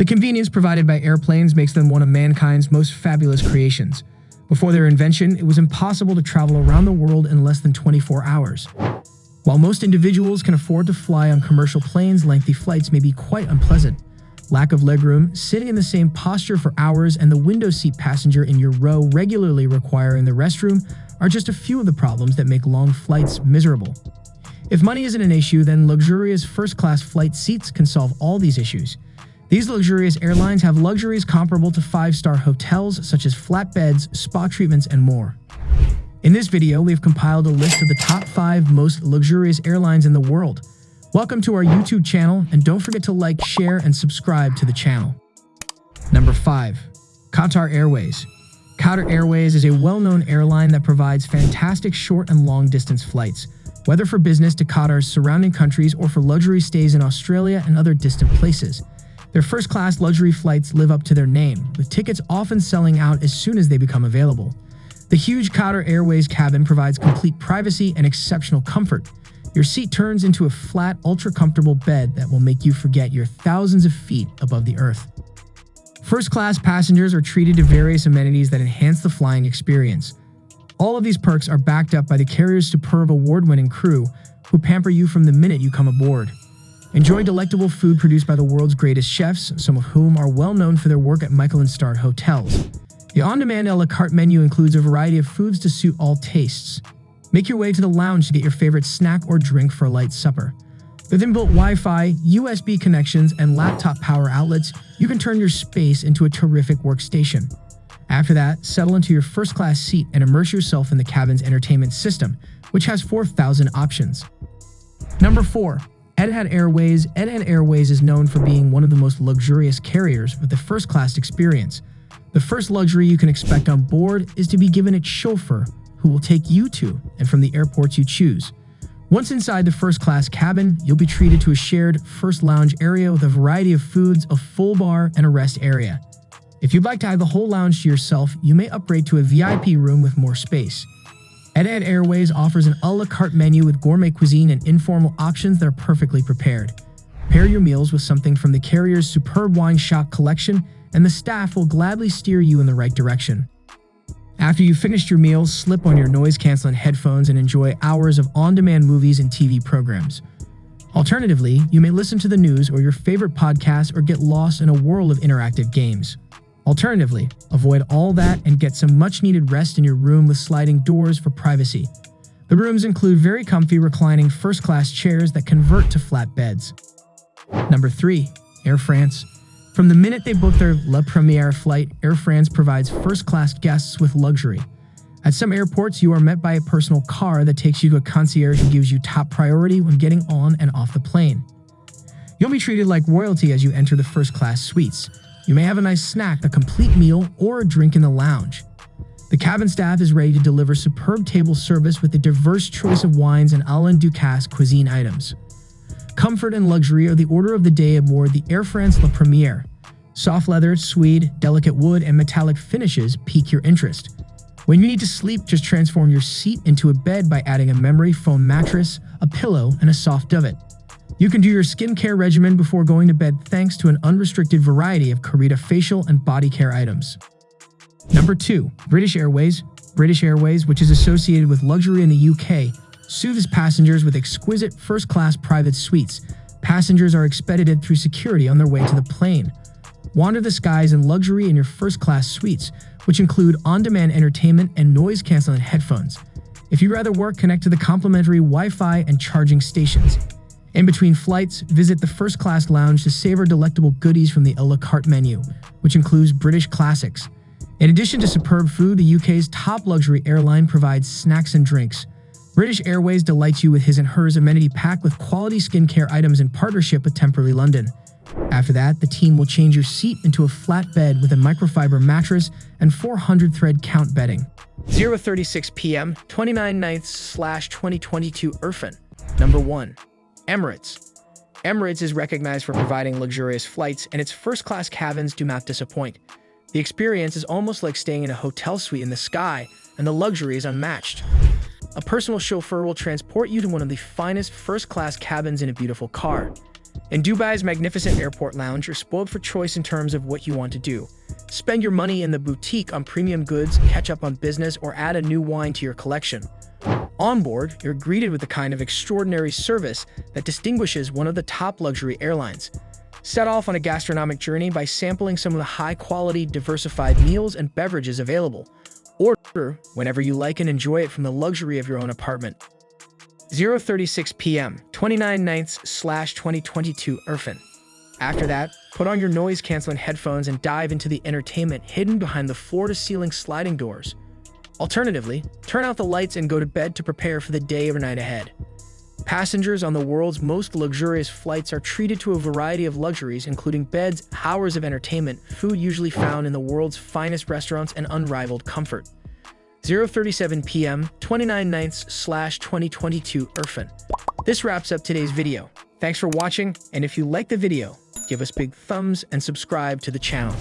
The convenience provided by airplanes makes them one of mankind's most fabulous creations. Before their invention, it was impossible to travel around the world in less than 24 hours. While most individuals can afford to fly on commercial planes, lengthy flights may be quite unpleasant. Lack of legroom, sitting in the same posture for hours, and the window seat passenger in your row regularly requiring the restroom are just a few of the problems that make long flights miserable. If money isn't an issue, then luxurious first-class flight seats can solve all these issues. These luxurious airlines have luxuries comparable to five-star hotels such as flat beds, spa treatments, and more. In this video, we've compiled a list of the top 5 most luxurious airlines in the world. Welcome to our YouTube channel, and don't forget to like, share, and subscribe to the channel. Number 5. Qatar Airways Qatar Airways is a well-known airline that provides fantastic short and long-distance flights, whether for business to Qatar's surrounding countries or for luxury stays in Australia and other distant places. Their first-class luxury flights live up to their name, with tickets often selling out as soon as they become available. The huge Qatar Airways cabin provides complete privacy and exceptional comfort. Your seat turns into a flat, ultra-comfortable bed that will make you forget you're thousands of feet above the earth. First-class passengers are treated to various amenities that enhance the flying experience. All of these perks are backed up by the carrier's superb award-winning crew, who pamper you from the minute you come aboard. Enjoy delectable food produced by the world's greatest chefs, some of whom are well known for their work at Michelin-starred hotels. The on-demand a la carte menu includes a variety of foods to suit all tastes. Make your way to the lounge to get your favorite snack or drink for a light supper. With inbuilt Wi-Fi, USB connections, and laptop power outlets, you can turn your space into a terrific workstation. After that, settle into your first-class seat and immerse yourself in the cabin's entertainment system, which has 4,000 options. Number 4. Etihad Airways Etihad Airways is known for being one of the most luxurious carriers with a first-class experience. The first luxury you can expect on board is to be given a chauffeur who will take you to and from the airports you choose. Once inside the first-class cabin, you'll be treated to a shared first lounge area with a variety of foods, a full bar, and a rest area. If you'd like to have the whole lounge to yourself, you may upgrade to a VIP room with more space. Etihad Airways offers an a la carte menu with gourmet cuisine and informal options that are perfectly prepared. Pair your meals with something from the carrier's superb wine shop collection, and the staff will gladly steer you in the right direction. After you've finished your meals, slip on your noise-canceling headphones and enjoy hours of on-demand movies and TV programs. Alternatively, you may listen to the news or your favorite podcast or get lost in a whirl of interactive games. Alternatively, avoid all that and get some much needed rest in your room with sliding doors for privacy. The rooms include very comfy reclining first class chairs that convert to flat beds. Number 3. Air France. From the minute they book their La Première flight, Air France provides first class guests with luxury. At some airports, you are met by a personal car that takes you to a concierge who gives you top priority when getting on and off the plane. You'll be treated like royalty as you enter the first class suites. You may have a nice snack, a complete meal, or a drink in the lounge. The cabin staff is ready to deliver superb table service with a diverse choice of wines and Alain Ducasse cuisine items. Comfort and luxury are the order of the day aboard the Air France La Première. Soft leather, suede, delicate wood, and metallic finishes pique your interest. When you need to sleep, just transform your seat into a bed by adding a memory foam mattress, a pillow, and a soft duvet. You can do your skincare regimen before going to bed thanks to an unrestricted variety of Carita facial and body care items. Number 2. British Airways British Airways, which is associated with luxury in the UK, soothes passengers with exquisite first-class private suites. Passengers are expedited through security on their way to the plane. Wander the skies in luxury in your first-class suites, which include on-demand entertainment and noise-canceling headphones. If you'd rather work, connect to the complimentary Wi-Fi and charging stations. In between flights, visit the first class lounge to savor delectable goodies from the a la carte menu, which includes British classics. In addition to superb food, the UK's top luxury airline provides snacks and drinks. British Airways delights you with his and hers amenity pack with quality skincare items in partnership with Temperley London. After that, the team will change your seat into a flat bed with a microfiber mattress and 400 thread count bedding. 036 p.m. 29 9th slash 2022 Irfan. Number 1. Emirates. Emirates is recognized for providing luxurious flights, and its first-class cabins do not disappoint. The experience is almost like staying in a hotel suite in the sky, and the luxury is unmatched. A personal chauffeur will transport you to one of the finest first-class cabins in a beautiful car. In Dubai's magnificent airport lounge, you're spoiled for choice in terms of what you want to do. Spend your money in the boutique on premium goods, catch up on business, or add a new wine to your collection. On board, you're greeted with the kind of extraordinary service that distinguishes one of the top luxury airlines. Set off on a gastronomic journey by sampling some of the high-quality, diversified meals and beverages available. Order whenever you like and enjoy it from the luxury of your own apartment. 036 p.m., 29 ninths slash 2022 Irfan. After that, put on your noise-canceling headphones and dive into the entertainment hidden behind the floor-to-ceiling sliding doors. Alternatively, turn out the lights and go to bed to prepare for the day or night ahead. Passengers on the world's most luxurious flights are treated to a variety of luxuries, including beds, hours of entertainment, food usually found in the world's finest restaurants, and unrivaled comfort. 037 p.m., 29 ninths slash 2022 Irfan. This wraps up today's video. Thanks for watching, and if you like the video, give us big thumbs and subscribe to the channel.